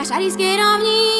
Na šariskej rovni,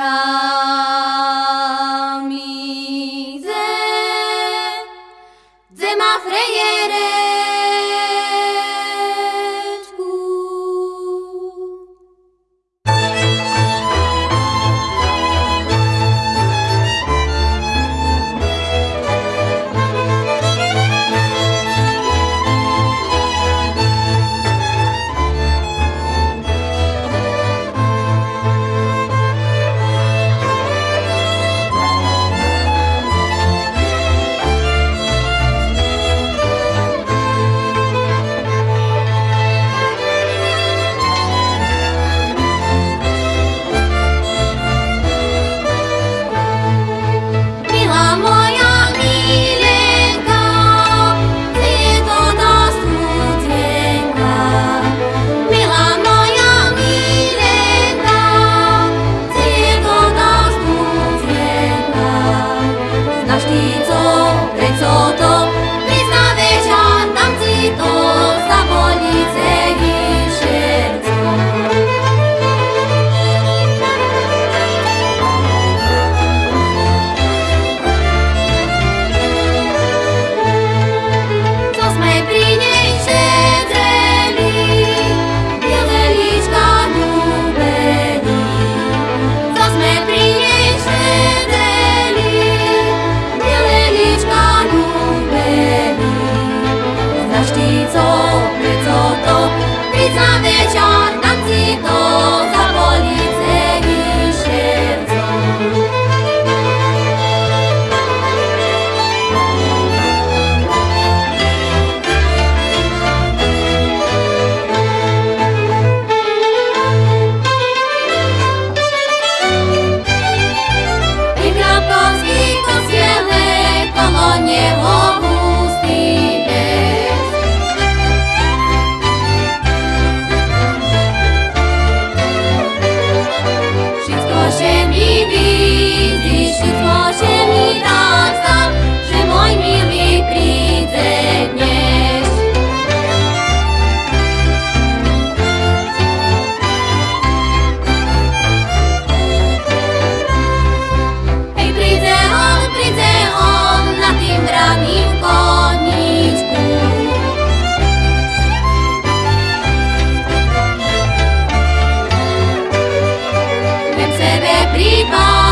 啊 sebe